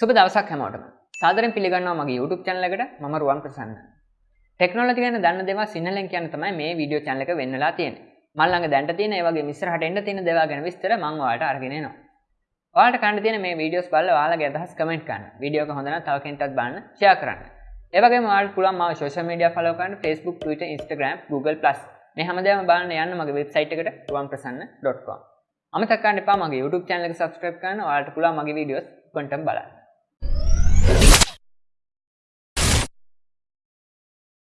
සුබ දවසක් හැමෝටම සාදරෙන් පිළිගන්නවා මගේ YouTube channel එකට මම රුවන් ප්‍රසන්න. ටෙක්නොලොජි ගැන දන්න දේවල් සිංහලෙන් කියන්න තමයි මේ වීඩියෝ channel එක වෙන්නලා තියෙන්නේ. මම ළඟ දැනට තියෙන ඒ වගේ ඉස්සරහට එන්න තියෙන දේවල් ගැන විස්තර මම ඔයාලට අරගෙන එනවා. ඔයාලට කන්න තියෙන මේ වීඩියෝස් බලලා ඔයාලගේ අදහස් කමෙන්ට් කරන්න. වීඩියෝ එක හොඳ නම් තව කෙනෙක්ටත් බලන්න ෂෙයා කරන්න. ඒ වගේම ඔයාලට පුළුවන් මාව social media follow කරන්න Facebook, Twitter, Instagram, Google+ මේ හැමදේම බලන්න යන්න මගේ වෙබ්සයිට් එකට ruwanprasanna.com. අමතක කරන්න එපා මගේ YouTube channel එක subscribe කරන්න. ඔයාලට පුළුවන් මගේ වීඩියෝස් කොන්ටම් බලන්න.